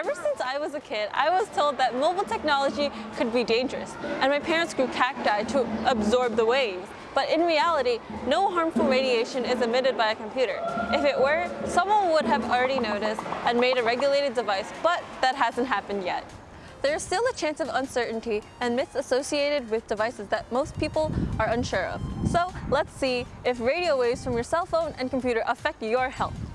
Ever since I was a kid, I was told that mobile technology could be dangerous, and my parents grew cacti to absorb the waves. But in reality, no harmful radiation is emitted by a computer. If it were, someone would have already noticed and made a regulated device, but that hasn't happened yet. There is still a chance of uncertainty and myths associated with devices that most people are unsure of. So let's see if radio waves from your cell phone and computer affect your health.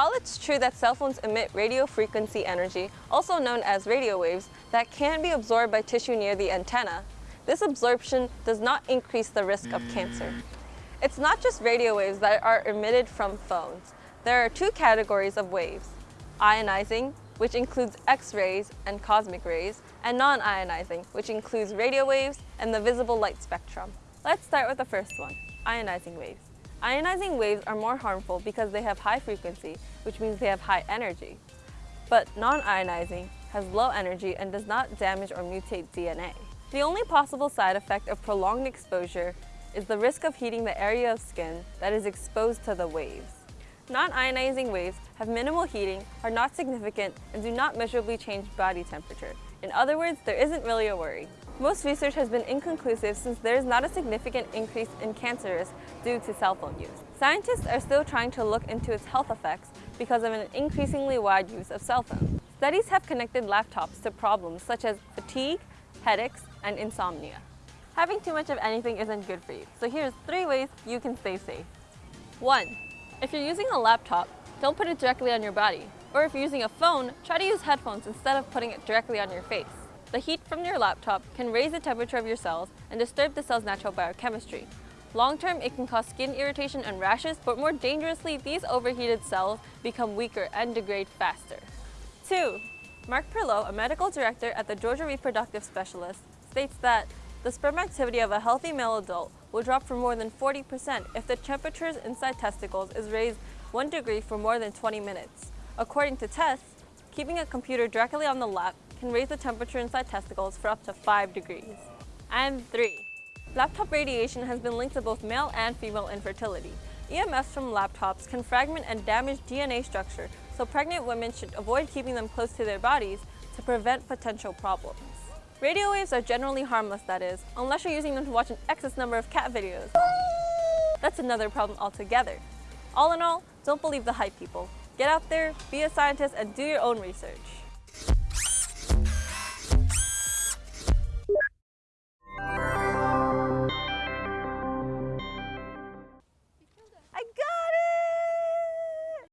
While it's true that cell phones emit radio frequency energy, also known as radio waves, that can be absorbed by tissue near the antenna, this absorption does not increase the risk of cancer. It's not just radio waves that are emitted from phones. There are two categories of waves, ionizing, which includes X-rays and cosmic rays, and non-ionizing, which includes radio waves and the visible light spectrum. Let's start with the first one, ionizing waves. Ionizing waves are more harmful because they have high frequency, which means they have high energy. But non-ionizing has low energy and does not damage or mutate DNA. The only possible side effect of prolonged exposure is the risk of heating the area of skin that is exposed to the waves. Non-ionizing waves have minimal heating, are not significant, and do not measurably change body temperature. In other words, there isn't really a worry. Most research has been inconclusive since there is not a significant increase in cancer risk due to cell phone use. Scientists are still trying to look into its health effects because of an increasingly wide use of cell phones. Studies have connected laptops to problems such as fatigue, headaches, and insomnia. Having too much of anything isn't good for you, so here's three ways you can stay safe. 1. If you're using a laptop, don't put it directly on your body. Or if you're using a phone, try to use headphones instead of putting it directly on your face. The heat from your laptop can raise the temperature of your cells and disturb the cell's natural biochemistry. Long-term, it can cause skin irritation and rashes, but more dangerously, these overheated cells become weaker and degrade faster. 2. Mark Perloe, a medical director at the Georgia Reproductive Specialist, states that the sperm activity of a healthy male adult will drop for more than 40% if the temperatures inside testicles is raised 1 degree for more than 20 minutes. According to tests, keeping a computer directly on the lap can raise the temperature inside testicles for up to 5 degrees. And 3. Laptop radiation has been linked to both male and female infertility. EMFs from laptops can fragment and damage DNA structure, so pregnant women should avoid keeping them close to their bodies to prevent potential problems. Radio waves are generally harmless, that is, unless you're using them to watch an excess number of cat videos. That's another problem altogether. All in all, don't believe the hype people. Get out there, be a scientist, and do your own research.